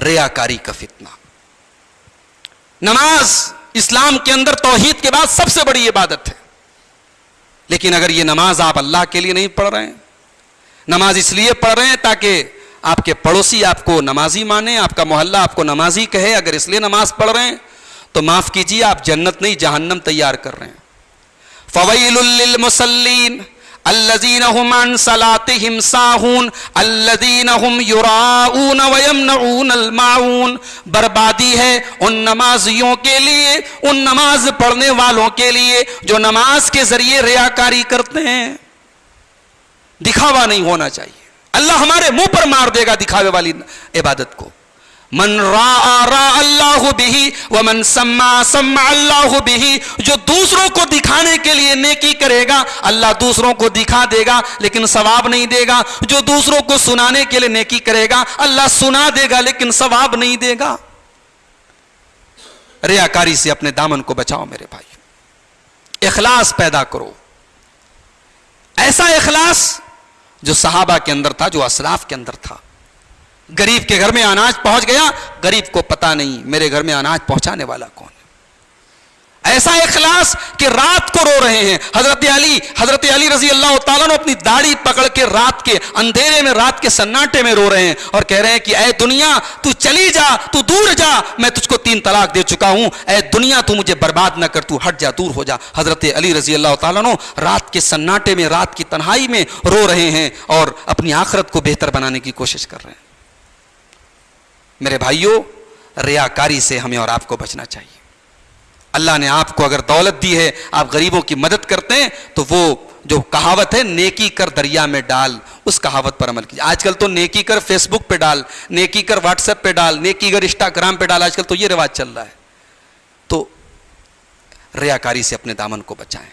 रियाकारी का फितना। नमाज़ इस्लाम के अंदर तोहहीद के बाद सबसे बड़ी इबादत है। लेकिन अगर ये नमाज़ आप अल्लाह के लिए नहीं पढ़ रहे हैं, नमाज़ इसलिए पढ़ रहे हैं ताकि आपके पड़ोसी आपको नमाजी माने, आपका मोहल्ला आपको नमाजी कहे, अगर इसलिए नमाज़ पढ़ रहे हैं तो माफ़ कीजिए, आप जन्नत नहीं, जहन्नम तैयार कर रहे हैं। फवैलुल मुसल्लीन बर्बादी है उन नमाजियों के लिए उन नमाज़ पढ़ने वालों के लिए जो नमाज़ के ज़रिए रियाकारी करते हैं दिखावा नहीं होना चाहिए अल्लाह हमारे मुँह पर मार देगा दिखावे वाली इबादत को मन रा रा अल्लाह बिही व मन सम्मा सम्मा अल्लाह बिही, जो दूसरों को दिखाने के लिए नेकी करेगा, अल्लाह दूसरों को दिखा देगा, लेकिन सवाब नहीं देगा। जो दूसरों को सुनाने के लिए नेकी करेगा, अल्लाह सुना देगा, लेकिन सवाब नहीं देगा। रियाकारी से अपने दामन को बचाओ मेरे भाई। इखलास पैदा करो। ऐसा इखलास जो सहाबा के अंदर था, जो असलाफ के अंदर था। गरीब के घर में अनाज पहुँच गया, गरीब को पता नहीं मेरे घर में अनाज पहुँचाने वाला कौन है। ऐसा इखलास कि रात को रो रहे हैं। हज़रत अली हज़रत अली रज़ी अल्लाह तआला अपनी दाढ़ी पकड़ के रात के अंधेरे में, रात के सन्नाटे में रो रहे हैं और कह रहे हैं कि, ऐ दुनिया, तू चली जा, तू दूर जा, मैं तुझको तीन तलाक दे चुका हूँ। ऐ दुनिया, तू मुझे बर्बाद न कर, तू हट जा, दूर हो जा। हज़रत अली रज़ी अल्लाह तआला रात के सन्नाटे में, रात की तन्हाई में रो रहे हैं और अपनी आखरत को बेहतर बनाने की कोशिश कर रहे हैं। मेरे भाइयों, रियाकारी से हमें और आपको बचना चाहिए। अल्लाह ने आपको अगर दौलत दी है, आप गरीबों की मदद करते हैं तो वो जो कहावत है, नेकी कर दरिया में डाल, उस कहावत पर अमल कीजिए। आजकल तो नेकी कर फेसबुक पे डाल, नेकी कर व्हाट्सएप पे डाल, नेकी कर इंस्टाग्राम पे डाल, आजकल तो ये रिवाज चल रहा है। तो रियाकारी से अपने दामन को बचाएँ।